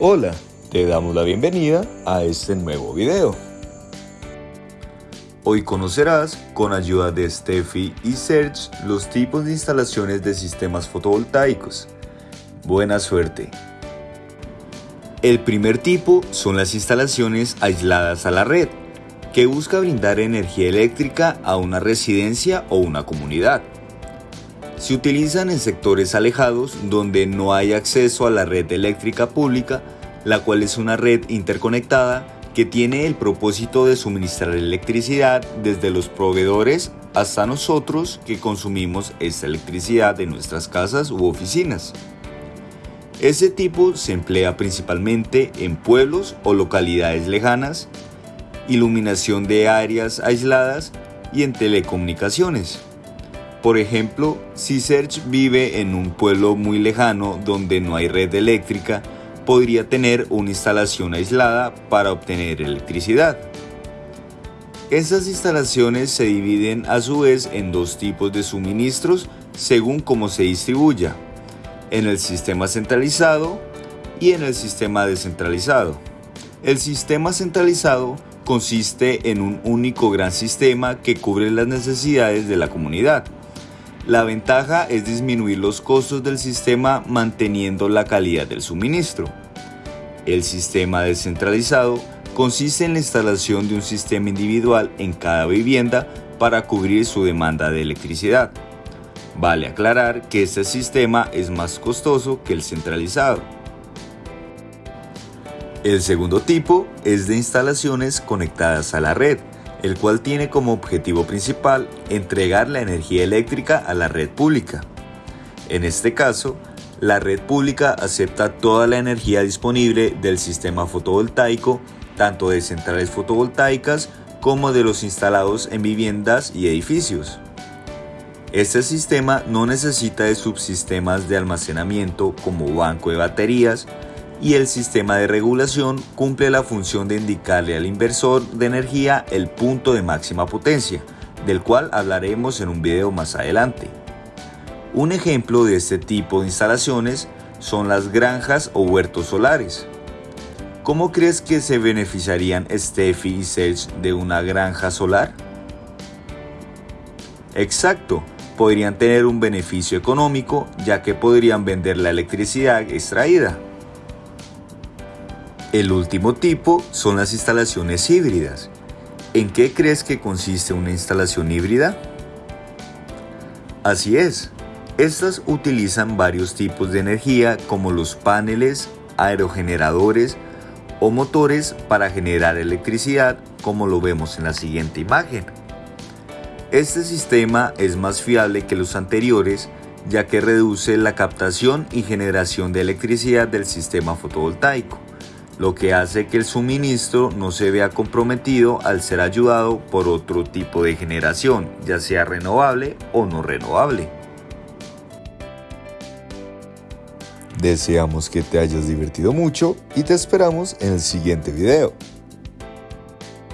Hola, te damos la bienvenida a este nuevo video. Hoy conocerás, con ayuda de Steffi y Serge, los tipos de instalaciones de sistemas fotovoltaicos. Buena suerte. El primer tipo son las instalaciones aisladas a la red, que busca brindar energía eléctrica a una residencia o una comunidad. Se utilizan en sectores alejados donde no hay acceso a la red eléctrica pública, la cual es una red interconectada que tiene el propósito de suministrar electricidad desde los proveedores hasta nosotros que consumimos esta electricidad en nuestras casas u oficinas. Este tipo se emplea principalmente en pueblos o localidades lejanas, iluminación de áreas aisladas y en telecomunicaciones. Por ejemplo, si Serge vive en un pueblo muy lejano donde no hay red eléctrica, podría tener una instalación aislada para obtener electricidad. Estas instalaciones se dividen a su vez en dos tipos de suministros según cómo se distribuya, en el sistema centralizado y en el sistema descentralizado. El sistema centralizado consiste en un único gran sistema que cubre las necesidades de la comunidad la ventaja es disminuir los costos del sistema manteniendo la calidad del suministro. El sistema descentralizado consiste en la instalación de un sistema individual en cada vivienda para cubrir su demanda de electricidad. Vale aclarar que este sistema es más costoso que el centralizado. El segundo tipo es de instalaciones conectadas a la red, el cual tiene como objetivo principal entregar la energía eléctrica a la red pública. En este caso, la red pública acepta toda la energía disponible del sistema fotovoltaico, tanto de centrales fotovoltaicas como de los instalados en viviendas y edificios. Este sistema no necesita de subsistemas de almacenamiento como banco de baterías, y el sistema de regulación cumple la función de indicarle al inversor de energía el punto de máxima potencia, del cual hablaremos en un video más adelante. Un ejemplo de este tipo de instalaciones son las granjas o huertos solares. ¿Cómo crees que se beneficiarían Steffi y Serge de una granja solar? Exacto, podrían tener un beneficio económico ya que podrían vender la electricidad extraída. El último tipo son las instalaciones híbridas. ¿En qué crees que consiste una instalación híbrida? Así es, estas utilizan varios tipos de energía como los paneles, aerogeneradores o motores para generar electricidad como lo vemos en la siguiente imagen. Este sistema es más fiable que los anteriores ya que reduce la captación y generación de electricidad del sistema fotovoltaico lo que hace que el suministro no se vea comprometido al ser ayudado por otro tipo de generación, ya sea renovable o no renovable. Deseamos que te hayas divertido mucho y te esperamos en el siguiente video.